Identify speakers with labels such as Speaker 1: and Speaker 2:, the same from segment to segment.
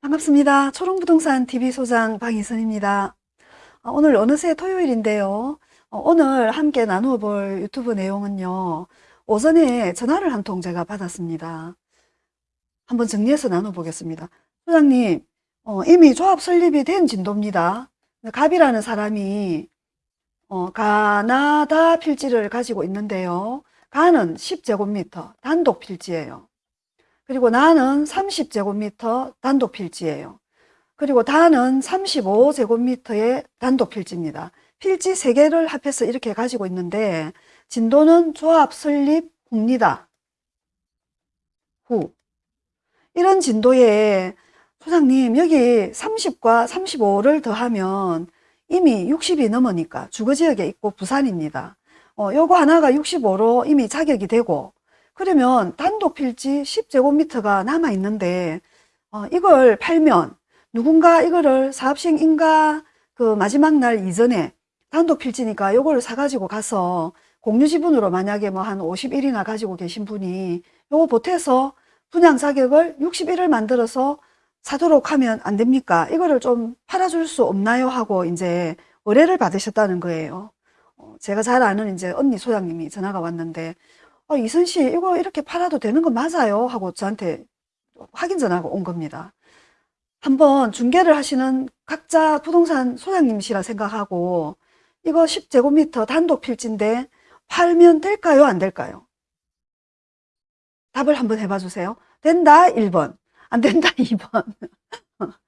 Speaker 1: 반갑습니다. 초롱부동산 TV 소장 방희선입니다. 어, 오늘 어느새 토요일인데요. 어, 오늘 함께 나누어 볼 유튜브 내용은요. 오전에 전화를 한 통 제가 받았습니다. 한번 정리해서 나눠보겠습니다. 소장님, 어, 이미 조합 설립이 된 진도입니다. 갑이라는 사람이 어, 가나다 필지를 가지고 있는데요. 가는 10제곱미터 단독 필지예요. 그리고 나는 30제곱미터 단독 필지예요. 그리고 다는 35제곱미터의 단독 필지입니다. 필지 3개를 합해서 이렇게 가지고 있는데 진도는 조합 설립 후입니다. 후. 이런 진도에 소장님 여기 30과 35를 더하면 이미 60이 넘으니까 주거지역에 있고 부산입니다. 어, 요거 하나가 65로 이미 자격이 되고 그러면 단독 필지 10제곱미터가 남아 있는데 어, 이걸 팔면 누군가 이거를 사업식 인가 그 마지막 날 이전에 단독 필지니까 요거를 사가지고 가서 공유 지분으로 만약에 뭐 한 51이나 가지고 계신 분이 요거 보태서 분양 자격을 61을 만들어서 사도록 하면 안 됩니까? 이거를 좀 팔아줄 수 없나요? 하고 이제 의뢰를 받으셨다는 거예요. 어, 제가 잘 아는 이제 언니 소장님이 전화가 왔는데 어, 이선 씨 이거 이렇게 팔아도 되는 거 맞아요? 하고 저한테 확인 전화가 온 겁니다. 한번 중개를 하시는 각자 부동산 소장님이시라 생각하고 이거 10제곱미터 단독 필지인데 팔면 될까요? 안 될까요? 답을 한번 해봐 주세요. 된다 1번, 안 된다 2번.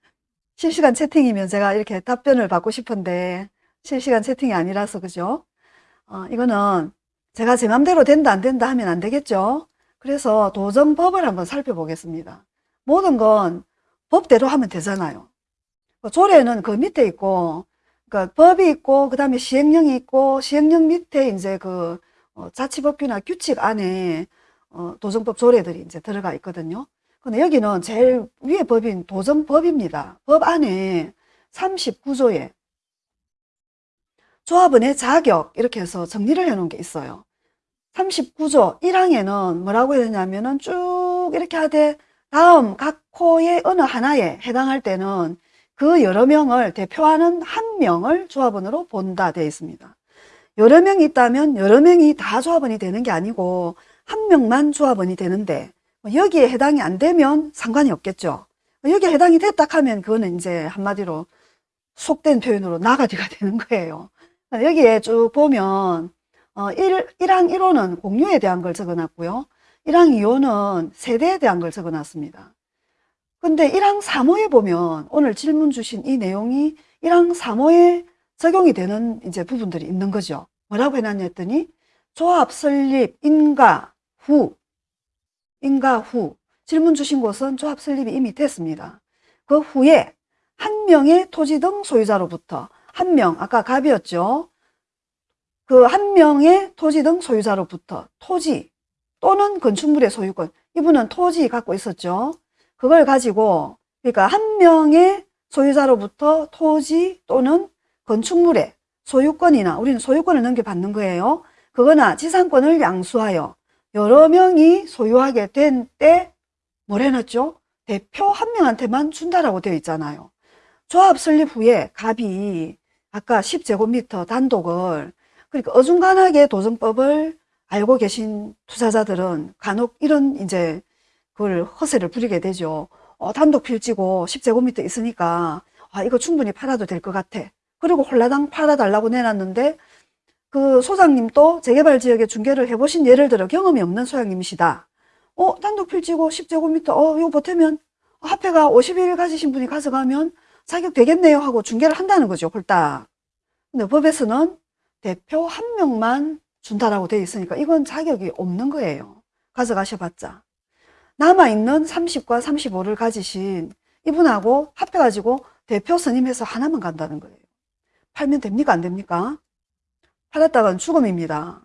Speaker 1: 실시간 채팅이면 제가 이렇게 답변을 받고 싶은데 실시간 채팅이 아니라서 그죠? 어, 이거는 제가 제 맘대로 된다 안 된다 하면 안 되겠죠. 그래서 도정법을 한번 살펴보겠습니다. 모든 건 법대로 하면 되잖아요. 그 조례는 그 밑에 있고, 그러니까 법이 있고, 그 다음에 시행령이 있고, 시행령 밑에 이제 그 어, 자치법규나 규칙 안에 어, 도정법 조례들이 이제 들어가 있거든요. 근데 여기는 제일 위에 법인 도정법입니다. 법 안에 39조에 조합원의 자격 이렇게 해서 정리를 해 놓은 게 있어요. 39조 1항에는 뭐라고 했냐면은 쭉 이렇게 하되 다음 각 코의 어느 하나에 해당할 때는 그 여러 명을 대표하는 한 명을 조합원으로 본다 되어 있습니다. 여러 명이 있다면 여러 명이 다 조합원이 되는 게 아니고 한 명만 조합원이 되는데 뭐 여기에 해당이 안 되면 상관이 없겠죠. 여기에 해당이 됐다 하면 그거는 이제 한마디로 속된 표현으로 나가디가 되는 거예요. 여기에 쭉 보면 어, 1, 1항 1호는 공유에 대한 걸 적어놨고요. 1항 2호는 세대에 대한 걸 적어놨습니다. 근데 1항 3호에 보면 오늘 질문 주신 이 내용이 1항 3호에 적용이 되는 이제 부분들이 있는 거죠. 뭐라고 해놨냐 했더니 조합 설립 인가 후 인가 후 질문 주신 곳은 조합 설립이 이미 됐습니다. 그 후에 한 명의 토지 등 소유자로부터 한 명, 아까 갑이었죠. 그 한 명의 토지 등 소유자로부터 토지 또는 건축물의 소유권 이분은 토지 갖고 있었죠. 그걸 가지고 그러니까 한 명의 소유자로부터 토지 또는 건축물의 소유권이나 우리는 소유권을 넘겨받는 거예요. 그거나 지상권을 양수하여 여러 명이 소유하게 된 때 뭘 해놨죠? 대표 한 명한테만 준다라고 되어 있잖아요. 조합 설립 후에 갑이 아까 10제곱미터 단독을 그러니까 어중간하게 도정법을 알고 계신 투자자들은 간혹 이런 이제 그걸 허세를 부리게 되죠. 어, 단독 필지고 10제곱미터 있으니까 아, 이거 충분히 팔아도 될 것 같아. 그리고 홀라당 팔아달라고 내놨는데 그 소장님도 재개발 지역에 중개를 해보신 예를 들어 경험이 없는 소장님이시다. 어, 단독 필지고 10제곱미터, 어, 이거 보태면 화폐가 51일 가지신 분이 가져가면 자격 되겠네요 하고 중개를 한다는 거죠, 홀딱. 근데 법에서는 대표 한 명만 준다라고 되어 있으니까 이건 자격이 없는 거예요. 가져가셔봤자. 남아있는 30과 35를 가지신 이분하고 합해가지고 대표 선임해서 하나만 간다는 거예요. 팔면 됩니까? 안 됩니까? 팔았다간 죽음입니다.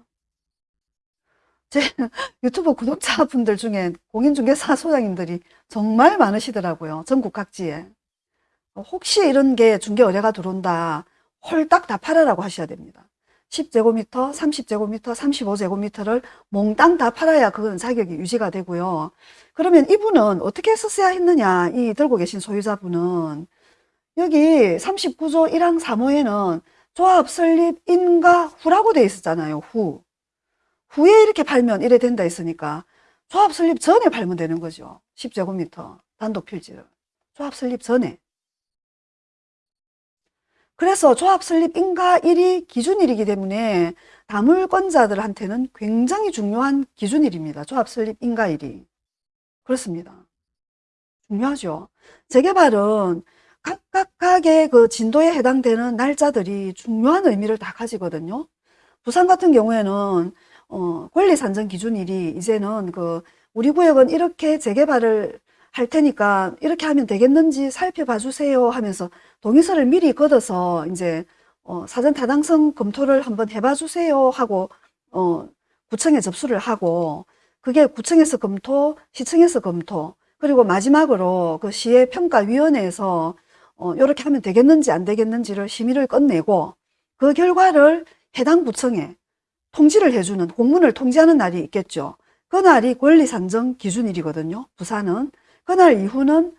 Speaker 1: 제 유튜브 구독자분들 중에 공인중개사 소장님들이 정말 많으시더라고요. 전국 각지에. 혹시 이런 게 중개 의뢰가 들어온다 홀딱 다 팔아라고 하셔야 됩니다. 10제곱미터, 30제곱미터, 35제곱미터를 몽땅 다 팔아야 그건 자격이 유지가 되고요. 그러면 이분은 어떻게 썼어야 했느냐, 이 들고 계신 소유자분은. 여기 39조 1항 3호에는 조합 설립 인가 후라고 돼 있었잖아요, 후. 후에 이렇게 팔면 이래 된다 했으니까 조합 설립 전에 팔면 되는 거죠. 10제곱미터 단독 필지를. 조합 설립 전에. 그래서 조합 설립 인가일이 기준일이기 때문에 다물권자들한테는 굉장히 중요한 기준일입니다. 조합 설립 인가일이. 그렇습니다. 중요하죠. 재개발은 각각각의 그 진도에 해당되는 날짜들이 중요한 의미를 다 가지거든요. 부산 같은 경우에는 어, 권리 산정 기준일이 이제는 그 우리 구역은 이렇게 재개발을 할 테니까 이렇게 하면 되겠는지 살펴봐 주세요 하면서 동의서를 미리 걷어서 이제 어, 사전 타당성 검토를 한번 해봐 주세요 하고 어, 구청에 접수를 하고 그게 구청에서 검토, 시청에서 검토 그리고 마지막으로 그 시의 평가위원회에서 어, 이렇게 하면 되겠는지 안 되겠는지를 심의를 끝내고 그 결과를 해당 구청에 통지를 해주는 공문을 통지하는 날이 있겠죠. 그날이 권리산정 기준일이거든요. 부산은. 그날 이후는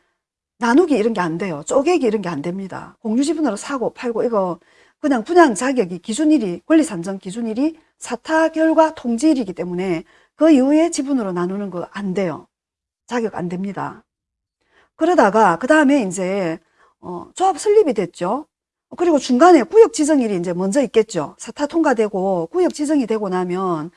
Speaker 1: 나누기 이런 게 안 돼요. 쪼개기 이런 게 안 됩니다. 공유 지분으로 사고 팔고 이거 그냥 분양 자격이 기준일이 권리 산정 기준일이 사타 결과 통지일이기 때문에 그 이후에 지분으로 나누는 거 안 돼요. 자격 안 됩니다. 그러다가 그 다음에 이제 어, 조합 설립이 됐죠. 그리고 중간에 구역 지정일이 이제 먼저 있겠죠. 사타 통과되고 구역 지정이 되고 나면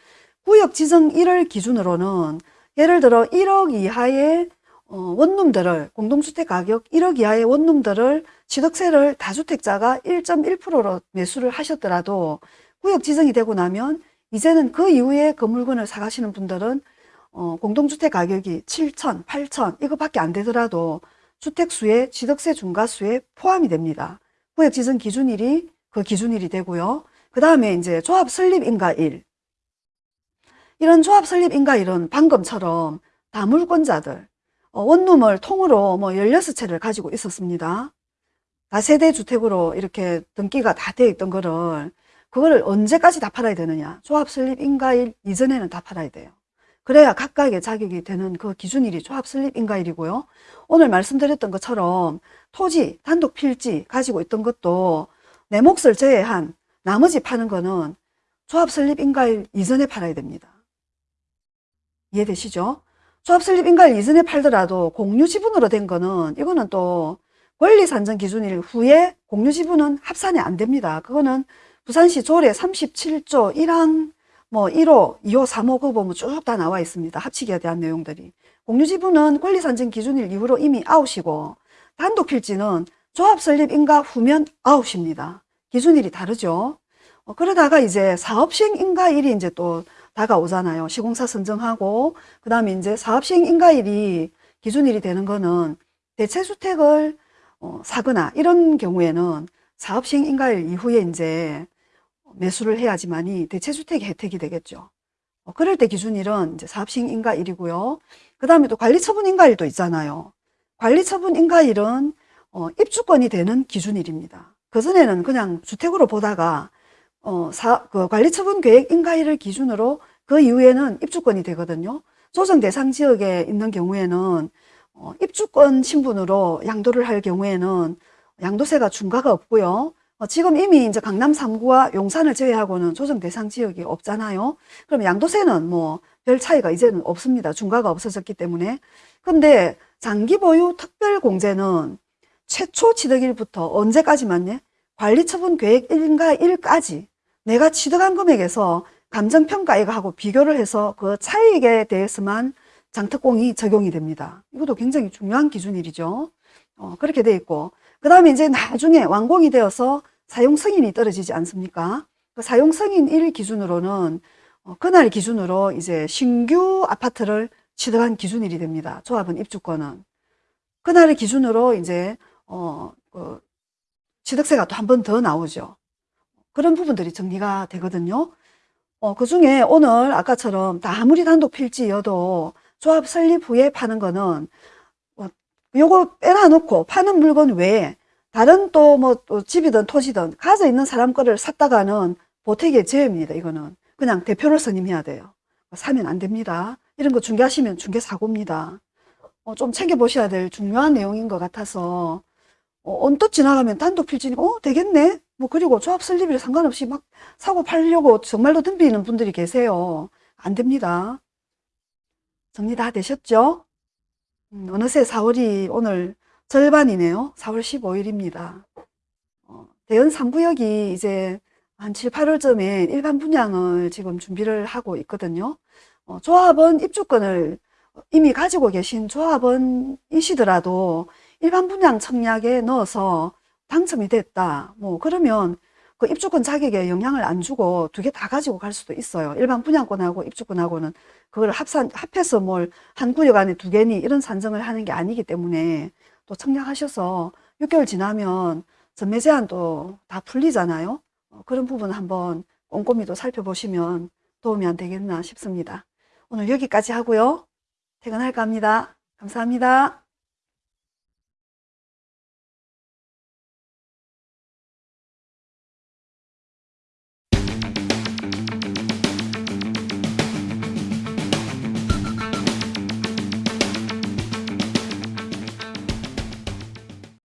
Speaker 1: 구역 지정 일을 기준으로는 예를 들어 1억 이하의 어, 원룸들을 공동주택 가격 1억 이하의 원룸들을 취득세를 다주택자가 1.1%로 매수를 하셨더라도 구역 지정이 되고 나면 이제는 그 이후에 건물권을 사가시는 분들은 어, 공동주택 가격이 7천, 8천 이거밖에 안 되더라도 주택수에 취득세 중과수에 포함이 됩니다. 구역 지정 기준일이 그 기준일이 되고요. 그 다음에 이제 조합 설립 인가일. 이런 조합 설립 인가일은 방금처럼 다물권자들, 어, 원룸을 통으로 뭐 16채를 가지고 있었습니다. 다세대 주택으로 이렇게 등기가 다 되어 있던 거를 그거를 언제까지 다 팔아야 되느냐. 조합 설립 인가일 이전에는 다 팔아야 돼요. 그래야 각각의 자격이 되는 그 기준일이 조합 설립 인가일이고요. 오늘 말씀드렸던 것처럼 토지, 단독 필지 가지고 있던 것도 내 몫을 제외한 나머지 파는 거는 조합 설립 인가일 이전에 팔아야 됩니다. 이해되시죠? 조합 설립 인가일 이전에 팔더라도 공유 지분으로 된 거는 이거는 또 권리 산정 기준일 후에 공유 지분은 합산이 안 됩니다. 그거는 부산시 조례 37조 1항 뭐 1호, 2호, 3호 그거 보면 쭉 다 나와 있습니다. 합치기에 대한 내용들이. 공유 지분은 권리 산정 기준일 이후로 이미 아웃이고 단독 필지는 조합 설립 인가 후면 아웃입니다. 기준일이 다르죠. 어, 그러다가 이제 사업 시행 인가일이 이제 또 다가오잖아요. 시공사 선정하고 그 다음에 이제 사업 시행 인가일이 기준일이 되는 거는 대체주택을 어, 사거나 이런 경우에는 사업 시행 인가일 이후에 이제 매수를 해야지만이 대체주택의 혜택이 되겠죠. 어, 그럴 때 기준일은 이제 사업 시행 인가일이고요. 그 다음에 또 관리처분 인가일도 있잖아요. 관리처분 인가일은 어, 입주권이 되는 기준일입니다. 그전에는 그냥 주택으로 보다가 어, 사, 그 관리처분 계획 인가일을 기준으로 그 이후에는 입주권이 되거든요. 조정 대상 지역에 있는 경우에는 어, 입주권 신분으로 양도를 할 경우에는 양도세가 중과가 없고요. 어, 지금 이미 이제 강남 3구와 용산을 제외하고는 조정 대상 지역이 없잖아요. 그럼 양도세는 뭐 별 차이가 이제는 없습니다. 중과가 없어졌기 때문에. 근데 장기 보유 특별 공제는 최초 취득일부터 언제까지만 요? 관리처분 계획 1과 1까지 내가 취득한 금액에서 감정평가액하고 비교를 해서 그 차익에 대해서만 장특공이 적용이 됩니다. 이것도 굉장히 중요한 기준일이죠. 어, 그렇게 돼 있고 그 다음에 이제 나중에 완공이 되어서 사용 승인이 떨어지지 않습니까? 그 사용 승인 일 기준으로는 어, 그날 기준으로 이제 신규 아파트를 취득한 기준일이 됩니다. 조합은 입주권은. 그날의 기준으로 이제, 어, 그 취득세가 또 한 번 더 나오죠. 그런 부분들이 정리가 되거든요. 어, 그 중에 오늘 아까처럼 다 아무리 단독 필지여도 조합 설립 후에 파는 거는 어, 요거 빼놔놓고 파는 물건 외에 다른 또뭐또 집이든 토지든 가져 있는 사람 거를 샀다가는 보태기의 죄입니다. 이거는 그냥 대표를 선임해야 돼요. 사면 안 됩니다. 이런 거 중개하시면 중개 사고입니다. 어, 좀 챙겨보셔야 될 중요한 내용인 것 같아서 어, 언뜻 지나가면 단독 필지니까 어 되겠네 뭐 그리고 조합 설립일 상관없이 막 사고 팔려고 정말로 덤비는 분들이 계세요. 안 됩니다. 정리 다 되셨죠? 음, 어느새 4월이 오늘 절반이네요. 4월 15일입니다. 어, 대연 3구역이 이제 한 7, 8월쯤에 일반 분양을 지금 준비를 하고 있거든요. 어, 조합원 입주권을 이미 가지고 계신 조합원이시더라도 일반 분양 청약에 넣어서 당첨이 됐다. 뭐 그러면 그 입주권 자격에 영향을 안 주고 두 개 다 가지고 갈 수도 있어요. 일반 분양권하고 입주권하고는 그걸 합산 합해서 뭘 한 구역 안에 두 개니 이런 산정을 하는 게 아니기 때문에 또 청약하셔서 6개월 지나면 전매 제한도 다 풀리잖아요. 어, 그런 부분 한번 꼼꼼히 또 살펴보시면 도움이 안 되겠나 싶습니다. 오늘 여기까지 하고요. 퇴근할까 합니다. 감사합니다.